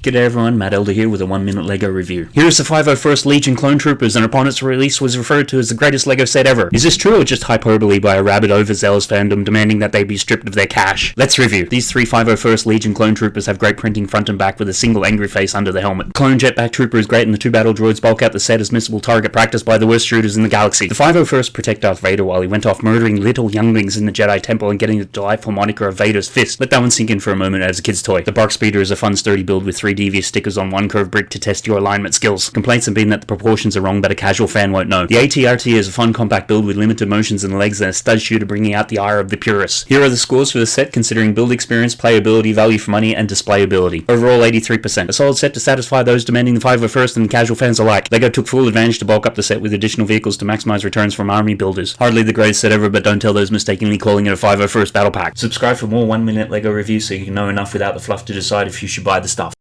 G'day everyone, Matt Elder here with a 1 minute LEGO review. Here is the 501st Legion Clone Troopers and upon its release was referred to as the greatest LEGO set ever. Is this true or just hyperbole by a rabid overzealous fandom demanding that they be stripped of their cash? Let's review. These three 501st Legion Clone Troopers have great printing front and back with a single angry face under the helmet. Clone Jetpack Trooper is great and the two battle droids bulk out the set as missable target practiced by the worst shooters in the galaxy. The 501st protect Darth Vader while he went off murdering little younglings in the Jedi Temple and getting the delightful moniker of Vader's Fist. Let that one sink in for a moment as a kid's toy. The BARC Speeder is a fun sturdy build with three devious stickers on one curved brick to test your alignment skills. Complaints have been that the proportions are wrong, but a casual fan won't know. The ATRT is a fun compact build with limited motions in the legs and a stud shooter bringing out the ire of the purists. Here are the scores for the set considering build experience, playability, value for money, and displayability. Overall 83%. A solid set to satisfy those demanding the 501st and casual fans alike. LEGO took full advantage to bulk up the set with additional vehicles to maximize returns from army builders. Hardly the greatest set ever, but don't tell those mistakenly calling it a 501st battle pack. Subscribe for more 1 minute LEGO reviews so you can know enough without the fluff to decide if you should buy the stuff.